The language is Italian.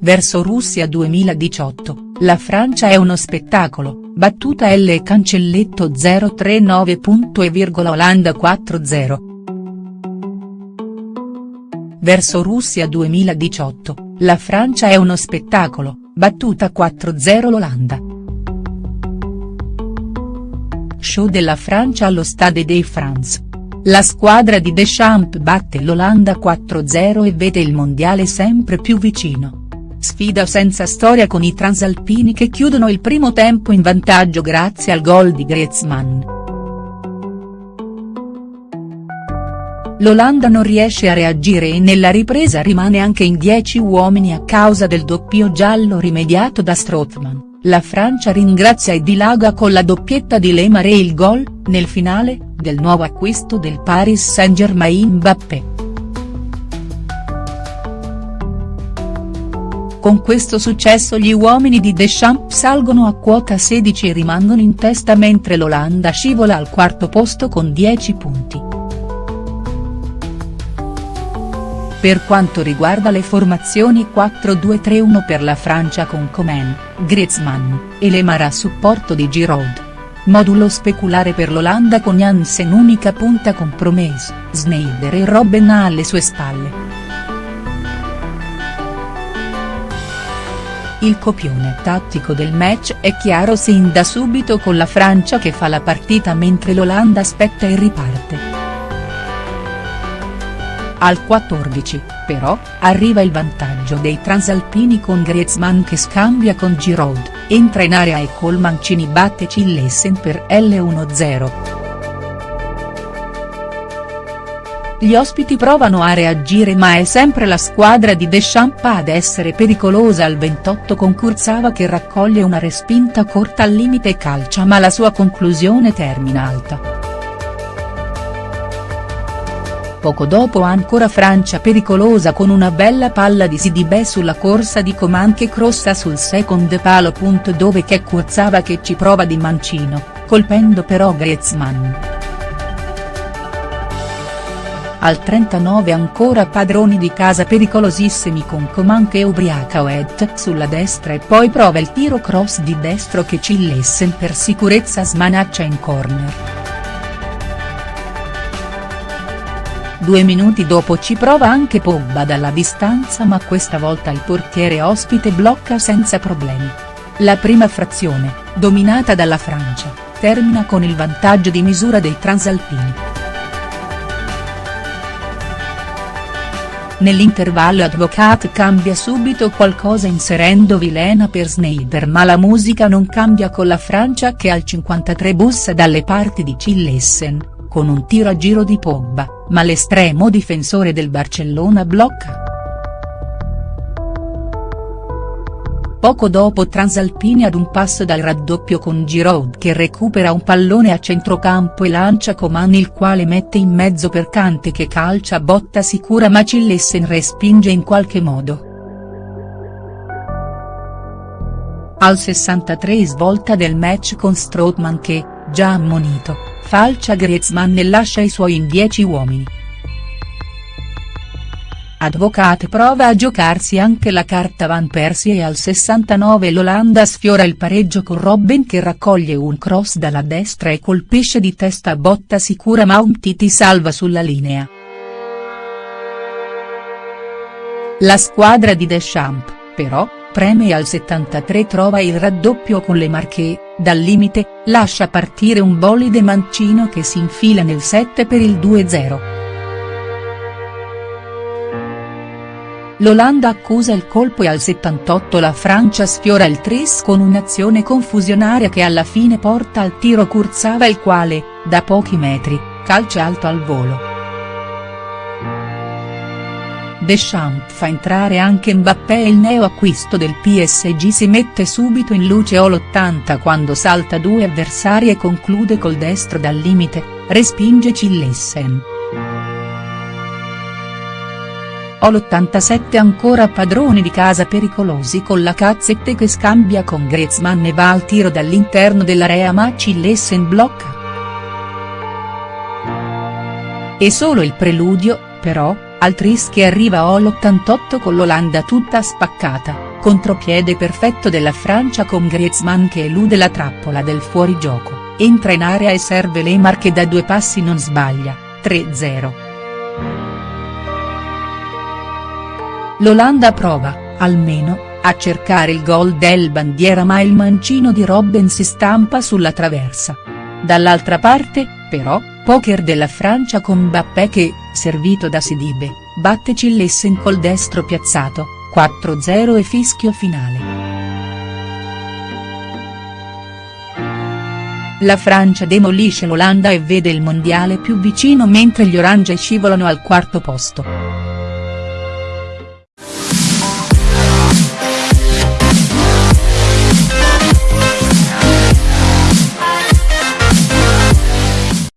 verso Russia 2018, la Francia è uno spettacolo, battuta L e cancelletto 039. e Olanda 4-0. Verso Russia 2018, la Francia è uno spettacolo, battuta 4-0 l'Olanda. Show della Francia allo Stade de France. La squadra di Deschamps batte l'Olanda 4-0 e vede il mondiale sempre più vicino. Sfida senza storia con i transalpini che chiudono il primo tempo in vantaggio grazie al gol di Griezmann. L'Olanda non riesce a reagire e nella ripresa rimane anche in 10 uomini a causa del doppio giallo rimediato da Strootman. La Francia ringrazia e dilaga con la doppietta di Lemar e il gol, nel finale, del nuovo acquisto del Paris Saint-Germain Mbappé. Con questo successo gli uomini di Deschamps salgono a quota 16 e rimangono in testa mentre l'Olanda scivola al quarto posto con 10 punti. Per quanto riguarda le formazioni 4-2-3-1 per la Francia con Coman, Griezmann, e Lemar a supporto di Giroud. Modulo speculare per l'Olanda con Jansen unica punta con Promes, Sneijder e Robben alle sue spalle. Il copione tattico del match è chiaro sin da subito con la Francia che fa la partita mentre l'Olanda aspetta e riparte. Al 14, però, arriva il vantaggio dei transalpini con Griezmann che scambia con Giroud, entra in area e col Mancini batte Cillessen per L1-0. Gli ospiti provano a reagire ma è sempre la squadra di Deschamps ad essere pericolosa al 28 con Kurzawa che raccoglie una respinta corta al limite calcia ma la sua conclusione termina alta. Poco dopo ancora Francia pericolosa con una bella palla di Sidibè sulla corsa di Coman che crossa sul second palo. Dove che Kurzawa che ci prova di mancino, colpendo però Griezmann. Al 39 ancora padroni di casa pericolosissimi con Coman che ubriaca Oed sulla destra e poi prova il tiro cross di destro che Cillessen per sicurezza smanaccia in corner. Due minuti dopo ci prova anche Pogba dalla distanza ma questa volta il portiere ospite blocca senza problemi. La prima frazione, dominata dalla Francia, termina con il vantaggio di misura dei transalpini. Nell'intervallo Advocat cambia subito qualcosa inserendo Vilena per Sneijder ma la musica non cambia con la Francia che al 53 bussa dalle parti di Cillessen, con un tiro a giro di Pogba, ma l'estremo difensore del Barcellona blocca. Poco dopo Transalpini ad un passo dal raddoppio con Giroud che recupera un pallone a centrocampo e lancia Coman il quale mette in mezzo per Cante che calcia botta sicura ma Cillessen respinge in qualche modo. Al 63 svolta del match con Strootman che, già ammonito, falcia Griezmann e lascia i suoi in 10 uomini. Advocat prova a giocarsi anche la carta Van Persie e al 69 l'Olanda sfiora il pareggio con Robben che raccoglie un cross dalla destra e colpisce di testa a botta sicura ma Umtiti salva sulla linea. La squadra di Deschamps, però, preme al 73 trova il raddoppio con le Marche, dal limite, lascia partire un bolide mancino che si infila nel 7 per il 2-0. L'Olanda accusa il colpo e al 78 la Francia sfiora il tris con un'azione confusionaria che alla fine porta al tiro Kurzawa il quale, da pochi metri, calcia alto al volo. Deschamps fa entrare anche Mbappé e il neo acquisto del PSG si mette subito in luce all'80 quando salta due avversari e conclude col destro dal limite, respinge Cillessen. Ho l'87 ancora padroni di casa pericolosi con la cazzette che scambia con Griezmann e va al tiro dall'interno dell'area ma Cillessen blocca. E solo il preludio, però, al tris che arriva all'88 con l'Olanda tutta spaccata. contropiede perfetto della Francia con Griezmann che elude la trappola del fuorigioco, entra in area e serve Lemar che da due passi non sbaglia, 3-0. L'Olanda prova, almeno, a cercare il gol del bandiera ma il mancino di Robben si stampa sulla traversa. Dall'altra parte, però, poker della Francia con Mbappé che, servito da Sidibe, batte Cillessen col destro piazzato, 4-0 e fischio finale. La Francia demolisce l'Olanda e vede il mondiale più vicino mentre gli orange scivolano al quarto posto.